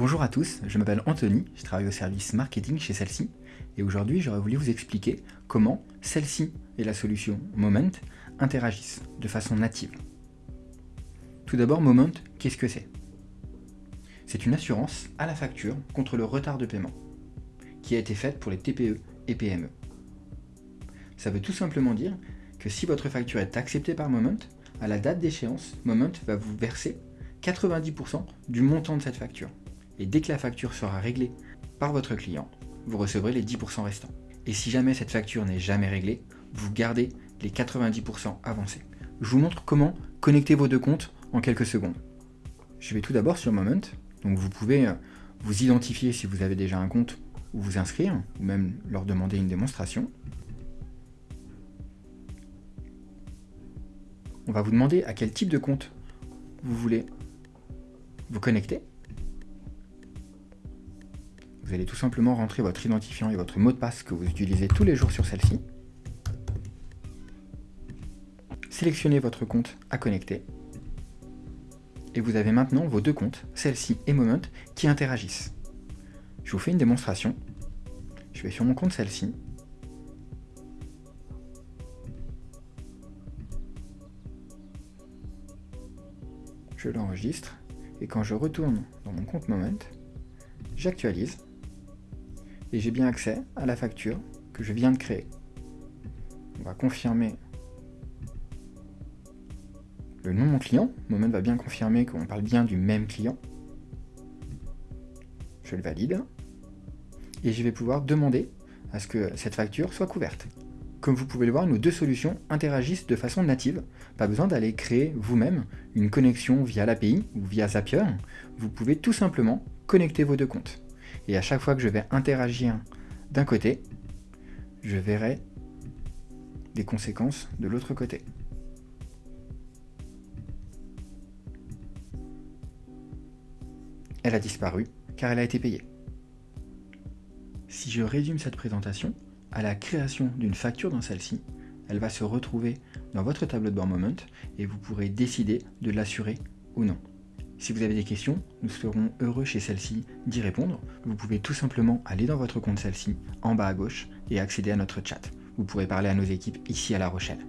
Bonjour à tous, je m'appelle Anthony, je travaille au service marketing chez celle-ci et aujourd'hui j'aurais voulu vous expliquer comment celle-ci et la solution Moment interagissent de façon native. Tout d'abord Moment, qu'est-ce que c'est? C'est une assurance à la facture contre le retard de paiement qui a été faite pour les TPE et PME. Ça veut tout simplement dire que si votre facture est acceptée par Moment, à la date d'échéance, Moment va vous verser 90% du montant de cette facture. Et dès que la facture sera réglée par votre client, vous recevrez les 10% restants. Et si jamais cette facture n'est jamais réglée, vous gardez les 90% avancés. Je vous montre comment connecter vos deux comptes en quelques secondes. Je vais tout d'abord sur Moment. Donc vous pouvez euh, vous identifier si vous avez déjà un compte ou vous inscrire, ou même leur demander une démonstration. On va vous demander à quel type de compte vous voulez vous connecter. Vous allez tout simplement rentrer votre identifiant et votre mot de passe que vous utilisez tous les jours sur celle-ci. Sélectionnez votre compte à connecter. Et vous avez maintenant vos deux comptes, celle-ci et Moment, qui interagissent. Je vous fais une démonstration. Je vais sur mon compte celle-ci. Je l'enregistre et quand je retourne dans mon compte Moment, j'actualise et j'ai bien accès à la facture que je viens de créer. On va confirmer le nom de mon client. Moment va bien confirmer qu'on parle bien du même client. Je le valide. Et je vais pouvoir demander à ce que cette facture soit couverte. Comme vous pouvez le voir, nos deux solutions interagissent de façon native. Pas besoin d'aller créer vous-même une connexion via l'API ou via Zapier. Vous pouvez tout simplement connecter vos deux comptes. Et à chaque fois que je vais interagir d'un côté, je verrai des conséquences de l'autre côté. Elle a disparu car elle a été payée. Si je résume cette présentation, à la création d'une facture dans celle-ci, elle va se retrouver dans votre tableau de bord Moment et vous pourrez décider de l'assurer ou non. Si vous avez des questions, nous serons heureux chez celle-ci d'y répondre. Vous pouvez tout simplement aller dans votre compte celle-ci, en bas à gauche, et accéder à notre chat. Vous pourrez parler à nos équipes ici à La Rochelle.